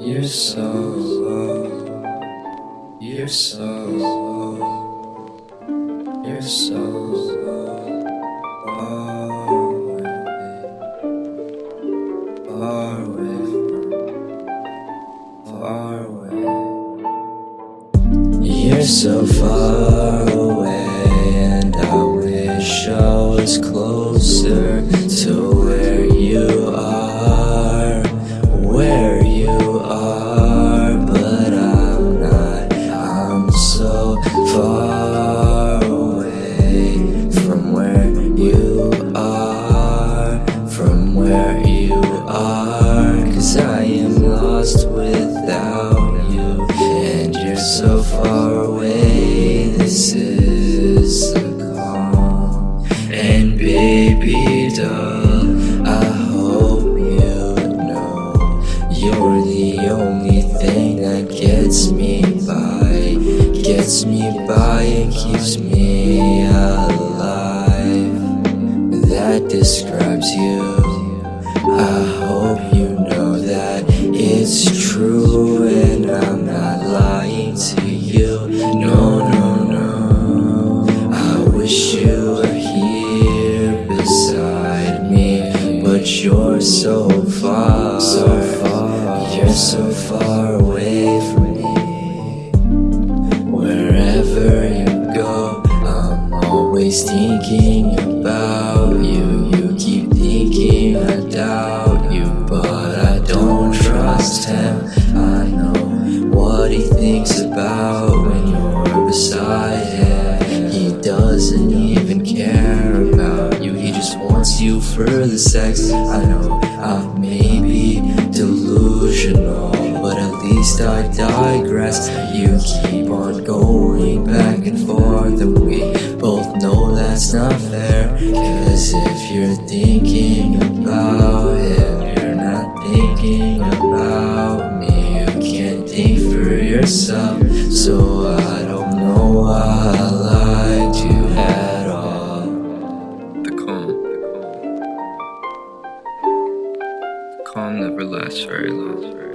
You're so low. You're so low. You're so low. Far away. Far away. Far away. You're so far away, and I wish I was closer to far away from where you are, from where you are, cause I am lost without you, and you're so far away. This is a call, and baby doll, I hope you know you're the only thing that gets me gets me by, and keeps me alive. That describes you. I hope you know that it's true and I'm not lying to you. No, no, no. I wish you were here beside me, but you're so far, so far. You're so far away from me. Always thinking about you. You keep thinking I doubt you, but I don't trust him. I know what he thinks about when you're beside him. He doesn't even care about you, he just wants you for the sex. I know I may be delusional, but at least I digress. You keep on going back and forth, and we that's not fair. Cause if you're thinking about him, you're not thinking about me. You can't think for yourself, so I don't know why I lied to you at all. The calm. The calm never lasts very long.